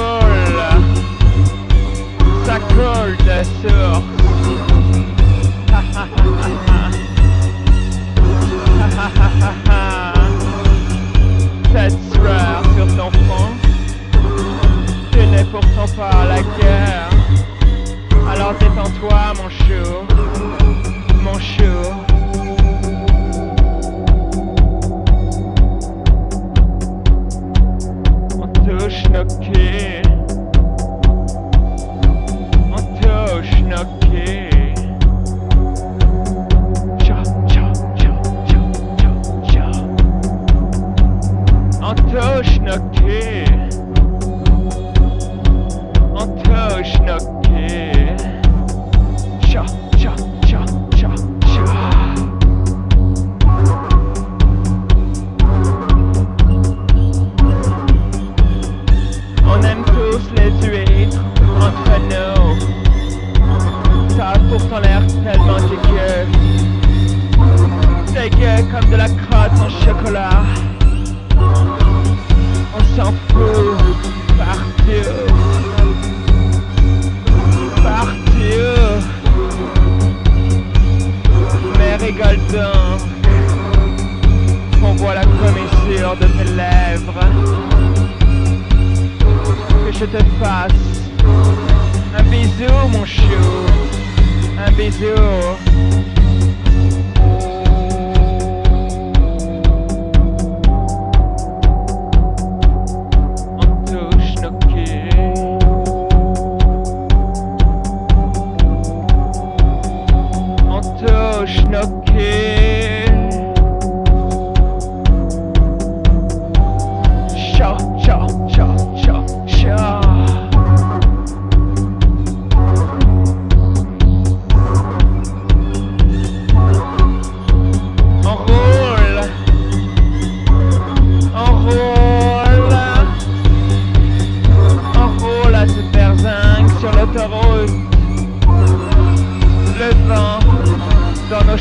colle, ça colle ta soeur. Cette soir sur ton front, tu n'es pourtant pas à la guerre. Alors détends-toi mon chou. Goldin. On voit la commissure de tes lèvres. Que je te fasse un bisou, mon chou. Un bisou.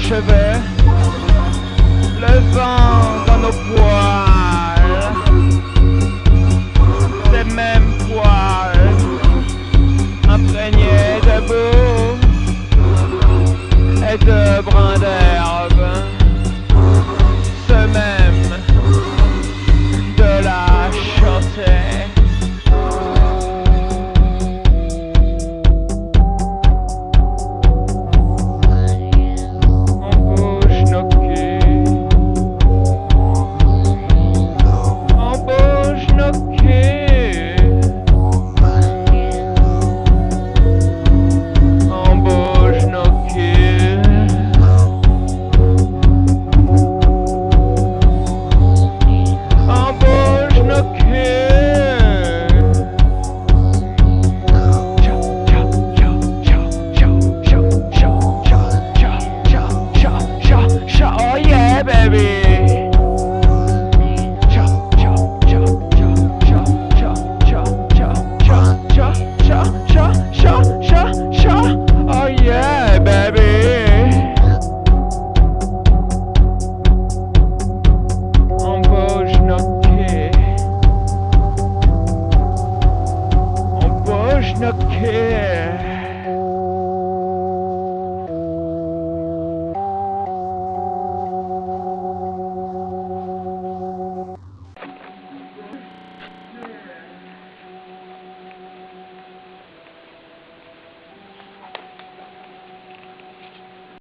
chevet, le vent dans nos poids. heavy.